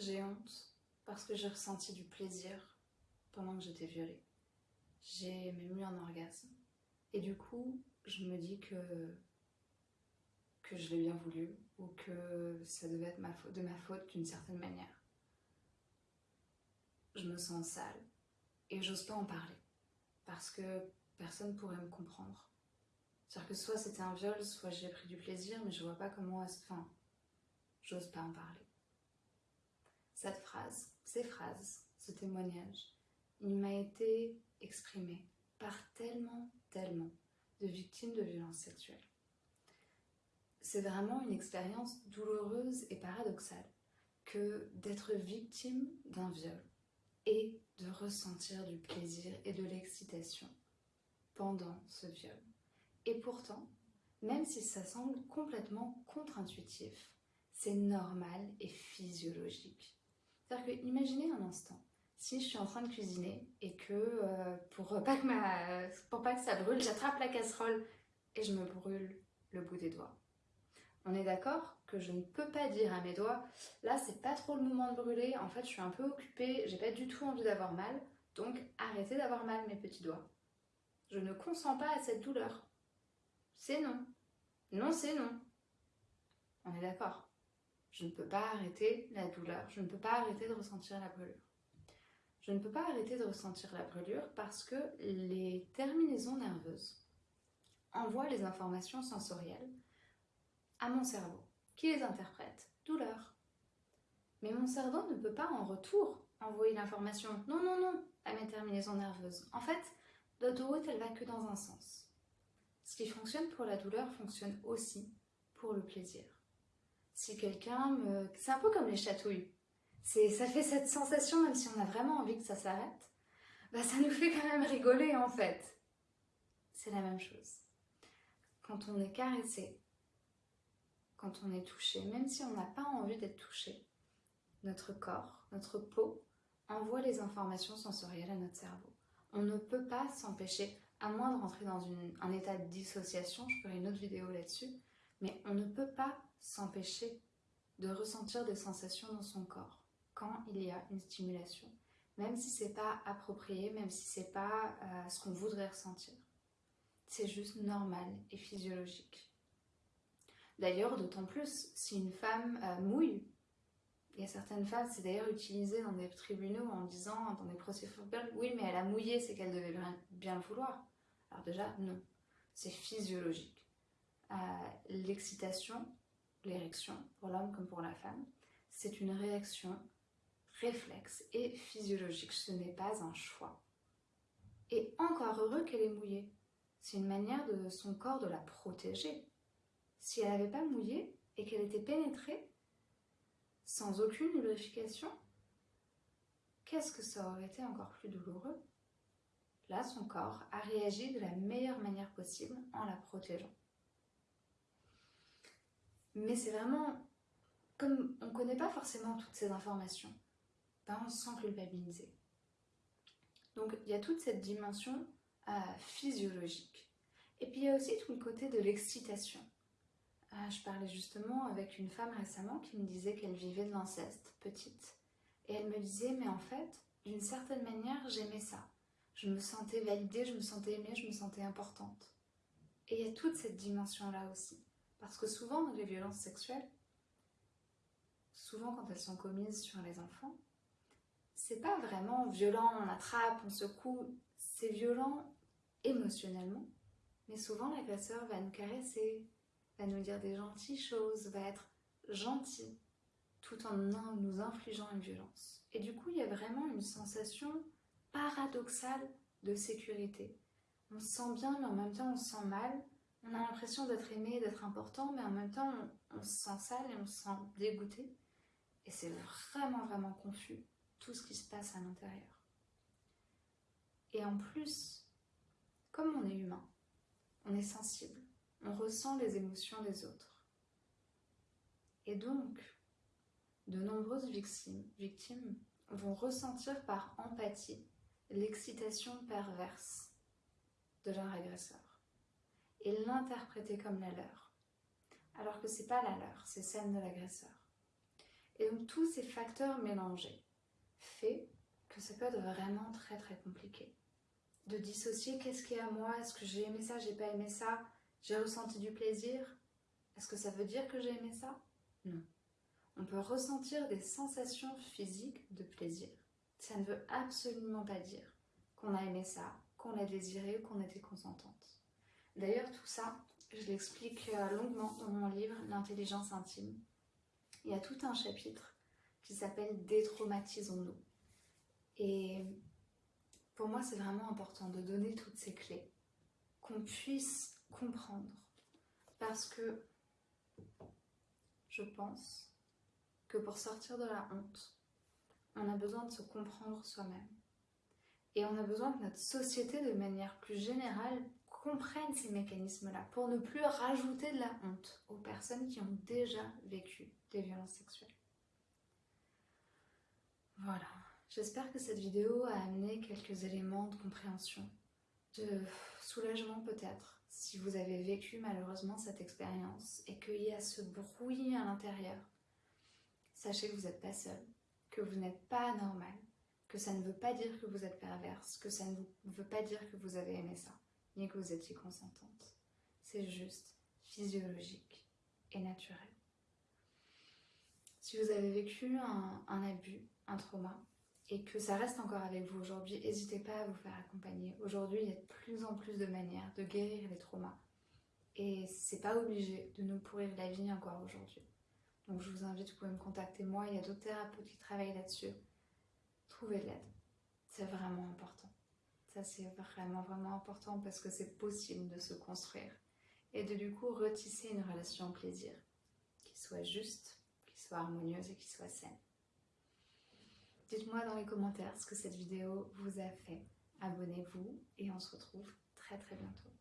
J'ai honte parce que j'ai ressenti du plaisir pendant que j'étais violée. J'ai même eu un orgasme. Et du coup, je me dis que, je l'ai bien voulu ou que ça devait être de ma faute d'une certaine manière. Je me sens sale et j'ose pas en parler parce que personne pourrait me comprendre. C'est-à-dire que soit c'était un viol, soit j'ai pris du plaisir, mais je vois pas comment... Enfin, j'ose pas en parler. Cette phrase, ces phrases, ce témoignage, il m'a été exprimé par tellement, tellement de victimes de violences sexuelles. C'est vraiment une expérience douloureuse et paradoxale que d'être victime d'un viol et de ressentir du plaisir et de l'excitation pendant ce viol. Et pourtant, même si ça semble complètement contre-intuitif, c'est normal et physiologique. C'est-à-dire que, imaginez un instant, si je suis en train de cuisiner et que euh, pour, pas que pour pas que ça brûle, j'attrape la casserole et je me brûle le bout des doigts. On est d'accord que je ne peux pas dire à mes doigts, là c'est pas trop le moment de brûler, en fait je suis un peu occupée, j'ai pas du tout envie d'avoir mal, donc arrêtez d'avoir mal mes petits doigts. Je ne consens pas à cette douleur. C'est non. Non, c'est non. On est d'accord. Je ne peux pas arrêter la douleur, je ne peux pas arrêter de ressentir la brûlure. Je ne peux pas arrêter de ressentir la brûlure parce que les terminaisons nerveuses envoient les informations sensorielles à mon cerveau, qui les interprète. Douleur. Mais mon cerveau ne peut pas en retour envoyer l'information. Non, non, non, à mes terminaisons nerveuses. En fait, l'autoroute, elle va que dans un sens. Ce qui fonctionne pour la douleur fonctionne aussi pour le plaisir. Si quelqu'un me... C'est un peu comme les chatouilles. Ça fait cette sensation, même si on a vraiment envie que ça s'arrête, bah ça nous fait quand même rigoler en fait. C'est la même chose. Quand on est caressé, quand on est touché, même si on n'a pas envie d'être touché, notre corps, notre peau envoie les informations sensorielles à notre cerveau. On ne peut pas s'empêcher, à moins de rentrer dans un état de dissociation, je ferai une autre vidéo là-dessus, mais on ne peut pas s'empêcher de ressentir des sensations dans son corps quand il y a une stimulation, même si c'est pas approprié, même si c'est pas euh, ce qu'on voudrait ressentir. C'est juste normal et physiologique. D'ailleurs, d'autant plus si une femme euh, mouille, il y a certaines femmes, c'est d'ailleurs utilisé dans des tribunaux en disant, dans des procès oui mais elle a mouillé, c'est qu'elle devait bien, le vouloir. Alors déjà, non, c'est physiologique. Euh, l'excitation, l'érection, pour l'homme comme pour la femme, c'est une réaction réflexe et physiologique, ce n'est pas un choix. Et encore heureux qu'elle ait mouillé. C'est une manière de son corps de la protéger. Si elle n'avait pas mouillé et qu'elle était pénétrée, sans aucune lubrification, qu'est-ce que ça aurait été encore plus douloureux? Là, son corps a réagi de la meilleure manière possible en la protégeant. Mais c'est vraiment, comme on ne connaît pas forcément toutes ces informations, ben on se sent culpabilisé. Donc il y a toute cette dimension euh, physiologique. Et puis il y a aussi tout le côté de l'excitation. Euh, je parlais justement avec une femme récemment qui me disait qu'elle vivait de l'inceste, petite. Et elle me disait, mais en fait, d'une certaine manière, j'aimais ça. Je me sentais validée, je me sentais aimée, je me sentais importante. Et il y a toute cette dimension-là aussi. Parce que souvent, les violences sexuelles, souvent quand elles sont commises sur les enfants, c'est pas vraiment violent, on attrape, on secoue, c'est violent émotionnellement, mais souvent l'agresseur va nous caresser, va nous dire des gentilles choses, va être gentil, tout en nous infligeant une violence. Et du coup, il y a vraiment une sensation paradoxale de sécurité. On se sent bien, mais en même temps, on se sent mal, on a l'impression d'être aimé, d'être important, mais en même temps, on, se sent sale et on se sent dégoûté. Et c'est vraiment, vraiment confus, tout ce qui se passe à l'intérieur. Et en plus, comme on est humain, on est sensible, on ressent les émotions des autres. Et donc, de nombreuses victimes, victimes vont ressentir par empathie l'excitation perverse de leur agresseur et l'interpréter comme la leur, alors que c'est pas la leur, c'est celle de l'agresseur. Et donc tous ces facteurs mélangés fait que ça peut être vraiment très très compliqué. De dissocier qu'est-ce qui est à moi, est-ce que j'ai aimé ça, j'ai pas aimé ça, j'ai ressenti du plaisir, est-ce que ça veut dire que j'ai aimé ça? Non. On peut ressentir des sensations physiques de plaisir. Ça ne veut absolument pas dire qu'on a aimé ça, qu'on l'a désiré ou qu'on était consentante. D'ailleurs, tout ça, je l'explique euh, longuement dans mon livre L'intelligence intime. Il y a tout un chapitre qui s'appelle Détraumatisons-nous. Et pour moi, c'est vraiment important de donner toutes ces clés, qu'on puisse comprendre. Parce que je pense que pour sortir de la honte, on a besoin de se comprendre soi-même. Et on a besoin que notre société, de manière plus générale, comprenne ces mécanismes-là pour ne plus rajouter de la honte aux personnes qui ont déjà vécu des violences sexuelles. Voilà, j'espère que cette vidéo a amené quelques éléments de compréhension, de soulagement peut-être, si vous avez vécu malheureusement cette expérience et qu'il y a ce bruit à l'intérieur. Sachez que vous n'êtes pas seul, que vous n'êtes pas anormal, que ça ne veut pas dire que vous êtes perverse, que ça ne veut pas dire que vous avez aimé ça, ni que vous étiez consentante. C'est juste physiologique et naturel. Si vous avez vécu un, abus, un trauma, et que ça reste encore avec vous aujourd'hui, n'hésitez pas à vous faire accompagner. Aujourd'hui, il y a de plus en plus de manières de guérir les traumas. Et c'est pas obligé de nous pourrir la vie encore aujourd'hui. Donc je vous invite, vous pouvez me contacter moi, il y a d'autres thérapeutes qui travaillent là-dessus. Trouvez de l'aide. C'est vraiment important. Ça c'est vraiment vraiment important parce que c'est possible de se construire et de du coup retisser une relation au plaisir qui soit juste, qui soit harmonieuse et qui soit saine. Dites-moi dans les commentaires ce que cette vidéo vous a fait. Abonnez-vous et on se retrouve très très bientôt.